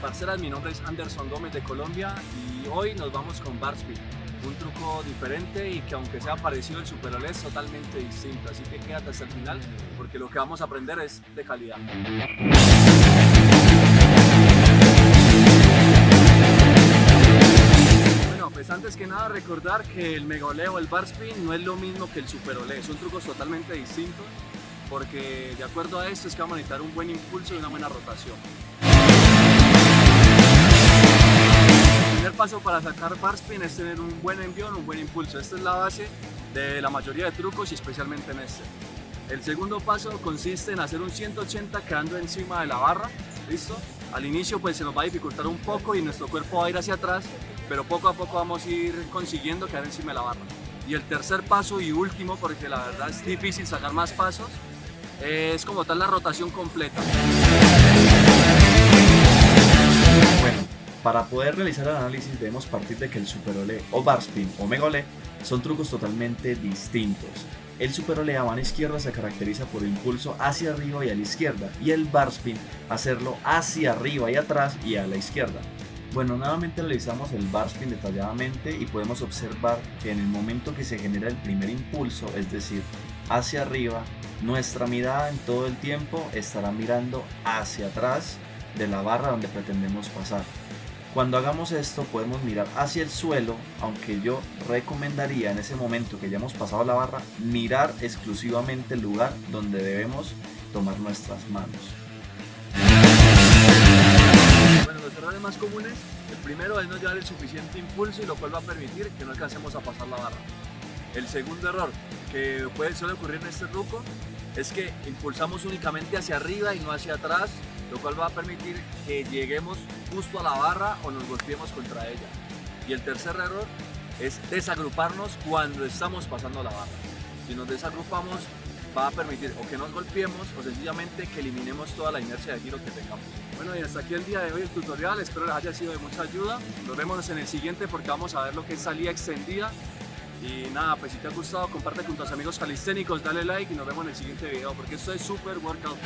parceras, mi nombre es Anderson Gómez de Colombia y hoy nos vamos con bar spin, un truco diferente y que aunque sea parecido al Super Olé es totalmente distinto, así que quédate hasta el final porque lo que vamos a aprender es de calidad. Bueno, pues antes que nada recordar que el Mega o el bar spin no es lo mismo que el Super Olé, son trucos totalmente distintos porque de acuerdo a esto es que vamos a necesitar un buen impulso y una buena rotación. El primer paso para sacar bar spin es tener un buen envión, un buen impulso. Esta es la base de la mayoría de trucos y especialmente en este. El segundo paso consiste en hacer un 180 quedando encima de la barra, ¿listo? Al inicio pues se nos va a dificultar un poco y nuestro cuerpo va a ir hacia atrás, pero poco a poco vamos a ir consiguiendo quedar encima de la barra. Y el tercer paso y último, porque la verdad es difícil sacar más pasos, es como tal la rotación completa. Bueno, para poder realizar el análisis debemos partir de que el Super Olé o Bar Spin o Mega son trucos totalmente distintos. El Super Olé a mano izquierda se caracteriza por el impulso hacia arriba y a la izquierda y el Bar Spin hacerlo hacia arriba y atrás y a la izquierda. Bueno, nuevamente realizamos el bar spin detalladamente y podemos observar que en el momento que se genera el primer impulso, es decir, hacia arriba, nuestra mirada en todo el tiempo estará mirando hacia atrás de la barra donde pretendemos pasar. Cuando hagamos esto podemos mirar hacia el suelo, aunque yo recomendaría en ese momento que ya hemos pasado la barra, mirar exclusivamente el lugar donde debemos tomar nuestras manos. Bueno, los errores más comunes, el primero es no llevar el suficiente impulso y lo cual va a permitir que no alcancemos a pasar la barra. El segundo error que puede suele ocurrir en este truco es que impulsamos únicamente hacia arriba y no hacia atrás, lo cual va a permitir que lleguemos justo a la barra o nos golpeemos contra ella. Y el tercer error es desagruparnos cuando estamos pasando la barra. Si nos desagrupamos va a permitir o que nos golpeemos o sencillamente que eliminemos toda la inercia de giro que tengamos. Bueno y hasta aquí el día de hoy el tutorial, espero les haya sido de mucha ayuda. Nos vemos en el siguiente porque vamos a ver lo que es salida extendida y nada, pues si te ha gustado, comparte con tus amigos calisténicos, dale like y nos vemos en el siguiente video porque esto es Super Workout.